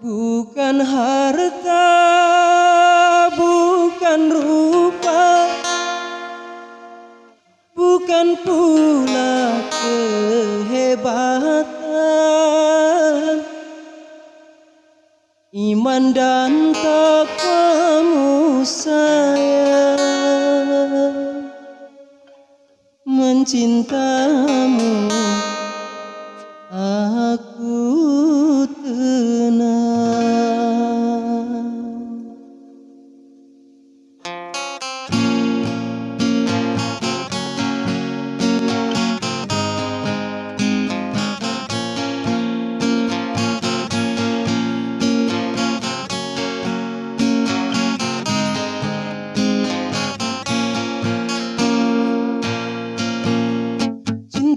Bukan harta, bukan rupa. Bukan pula kehebatan. Iman dan takwamu sayang. Mencintamu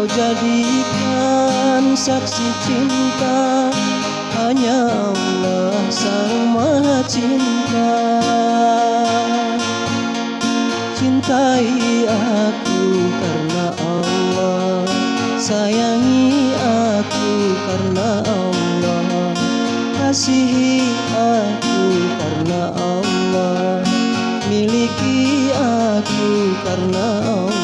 kau jadikan saksi cinta. Hanya Allah sang maha cinta. Cintai aku karena Allah. Sayangi aku karena Allah. Kasihi aku karena Allah. Miliki aku karena Allah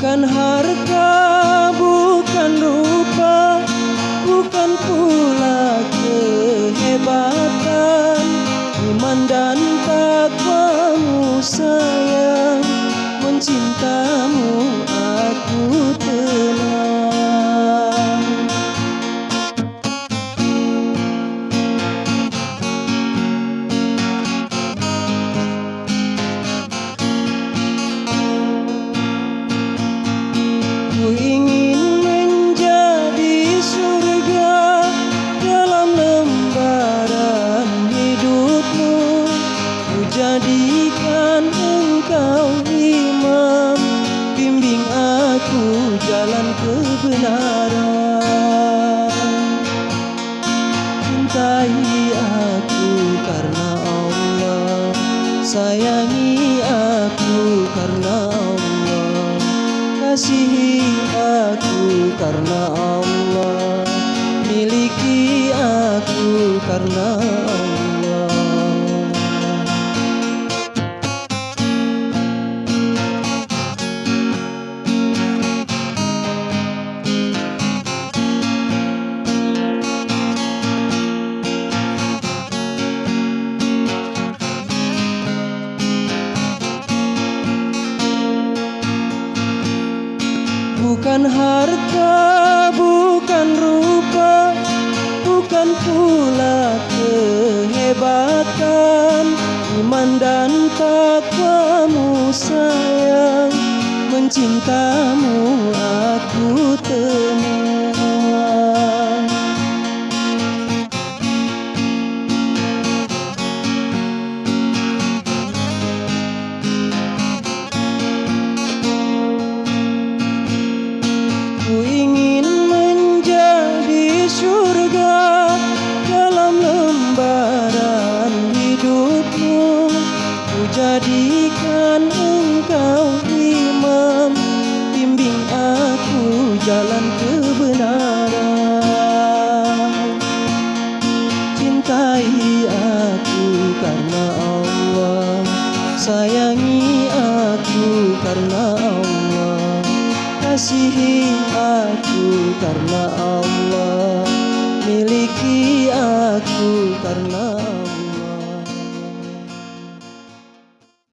Bukan harta, bukan rupa, bukan pula kehebatan. Iman dan takwamu sayang Mencintamu jadikan engkau imam. Bimbing aku jalan kebenaran. Cintai aku karena Allah. Sayangi aku karena Allah. Kasihi aku karena Allah. Miliki aku karena Allah Bukan harta, bukan rupa, bukan pula kehebatan. Iman dan takwamu sayang, mencintamu Sayangi aku karena Allah. Kasihi aku karena Allah. Miliki aku karena Allah